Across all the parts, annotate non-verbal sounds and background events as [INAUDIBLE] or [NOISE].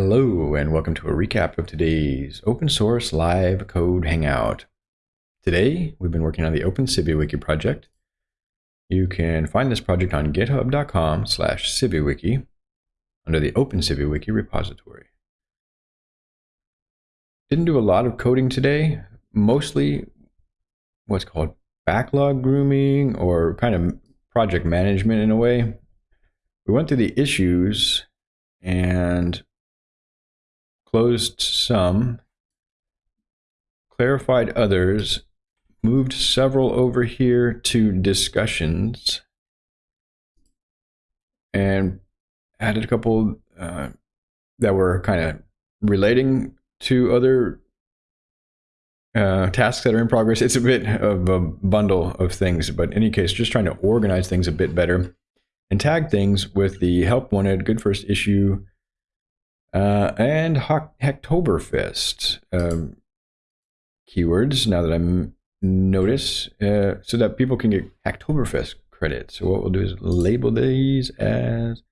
Hello, and welcome to a recap of today's open source live code hangout. Today, we've been working on the Open CiviWiki project. You can find this project on github.com slash CiviWiki under the Open CiviWiki repository. Didn't do a lot of coding today, mostly what's called backlog grooming or kind of project management in a way. We went through the issues and closed some, clarified others, moved several over here to discussions, and added a couple uh, that were kind of relating to other uh, tasks that are in progress. It's a bit of a bundle of things, but in any case, just trying to organize things a bit better and tag things with the help wanted, good first issue, uh, and Hacktoberfest um, keywords, now that I notice, uh, so that people can get Hacktoberfest credit. So what we'll do is label these as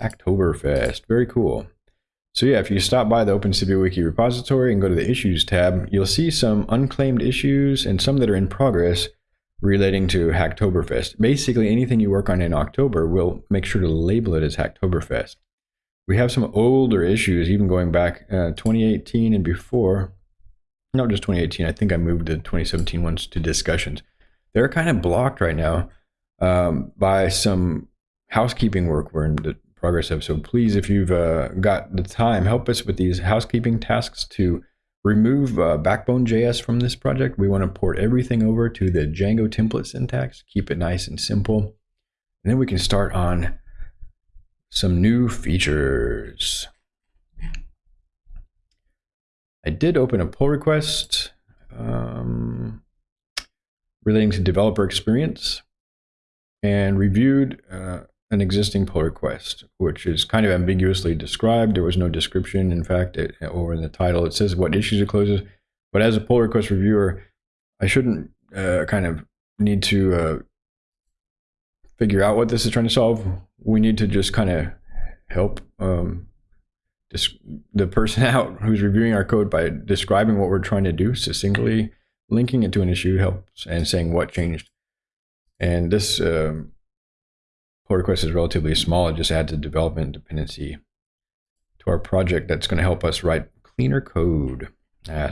Hacktoberfest. Very cool. So yeah, if you stop by the Open Wiki repository and go to the Issues tab, you'll see some unclaimed issues and some that are in progress relating to Hacktoberfest. Basically, anything you work on in October, we'll make sure to label it as Hacktoberfest we have some older issues, even going back uh, 2018 and before. Not just 2018. I think I moved the 2017 ones to discussions. They're kind of blocked right now um, by some housekeeping work we're in the progress of. So please, if you've uh, got the time, help us with these housekeeping tasks to remove uh, Backbone.js from this project. We want to port everything over to the Django template syntax, keep it nice and simple. And then we can start on some new features. I did open a pull request um, relating to developer experience and reviewed uh, an existing pull request, which is kind of ambiguously described. There was no description. In fact, it, or in the title, it says what issues it closes. But as a pull request reviewer, I shouldn't uh, kind of need to uh, figure out what this is trying to solve. We need to just kind of help um, the person [LAUGHS] out who's reviewing our code by describing what we're trying to do succinctly, linking it to an issue helps, and saying what changed. And this um, pull request is relatively small. It just adds a development dependency to our project that's going to help us write cleaner code. Uh,